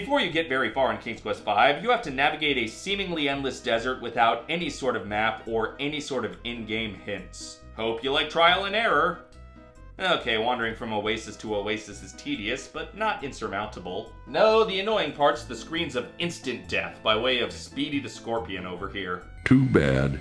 Before you get very far in King's Quest V, you have to navigate a seemingly endless desert without any sort of map or any sort of in-game hints. Hope you like trial and error. Okay, wandering from oasis to oasis is tedious, but not insurmountable. No, the annoying part's the screens of instant death by way of Speedy the Scorpion over here. Too bad.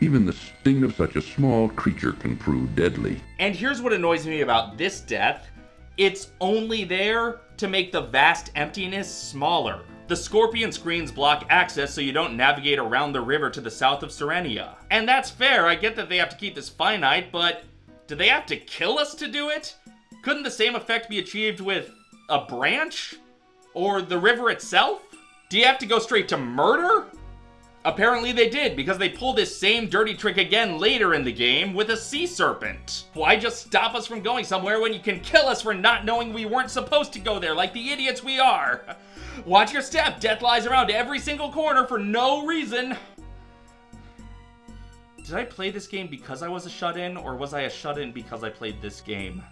Even the sting of such a small creature can prove deadly. And here's what annoys me about this death. It's only there to make the vast emptiness smaller. The scorpion screens block access so you don't navigate around the river to the south of Serenia. And that's fair, I get that they have to keep this finite, but do they have to kill us to do it? Couldn't the same effect be achieved with a branch? Or the river itself? Do you have to go straight to murder? Apparently they did, because they pull this same dirty trick again later in the game with a sea serpent. Why just stop us from going somewhere when you can kill us for not knowing we weren't supposed to go there like the idiots we are? Watch your step, death lies around every single corner for no reason. Did I play this game because I was a shut-in, or was I a shut-in because I played this game?